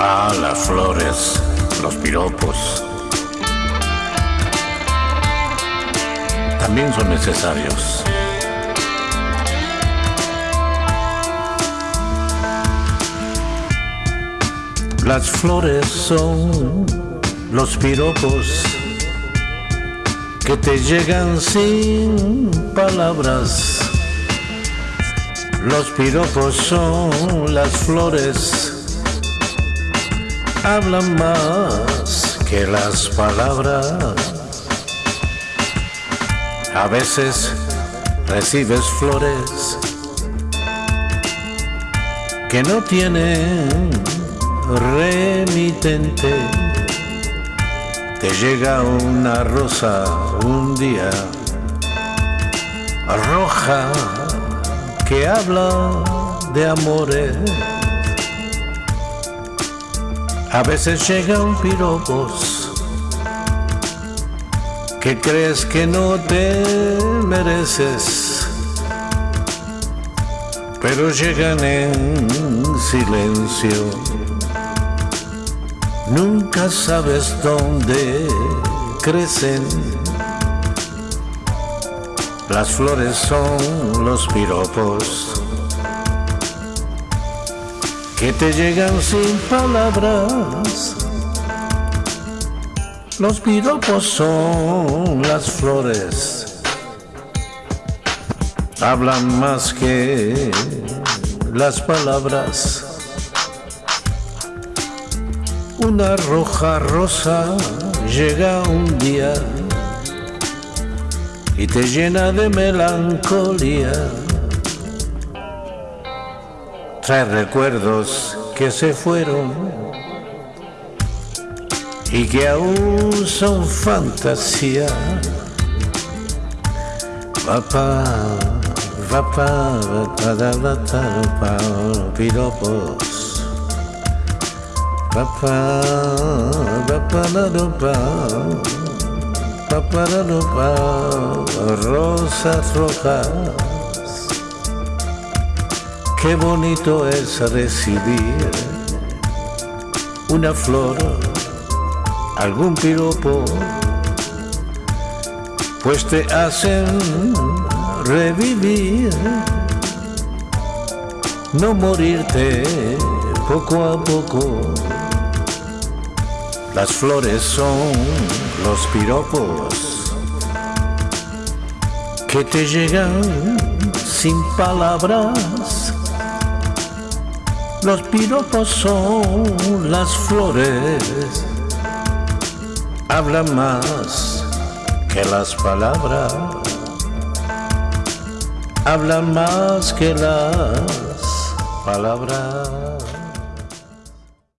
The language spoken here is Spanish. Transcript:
Las flores, los piropos. También son necesarios. Las flores son los piropos que te llegan sin palabras. Los piropos son las flores, hablan más que las palabras. A veces recibes flores que no tienen remitente. Te llega una rosa un día roja que habla de amores. A veces llegan piropos que crees que no te mereces, pero llegan en silencio. Nunca sabes dónde crecen. Las flores son los piropos que te llegan sin palabras. Los piropos son las flores, hablan más que las palabras. Una roja rosa llega un día y te llena de melancolía. Trae recuerdos que se fueron y que aún son fantasía. Papá, papá, papá, piropos. Papá, papá, papá, rosas rojas. Qué bonito es recibir una flor, algún piropo, pues te hacen revivir, no morirte poco a poco las flores son los piropos que te llegan sin palabras. Los piropos son las flores, hablan más que las palabras, hablan más que las palabras.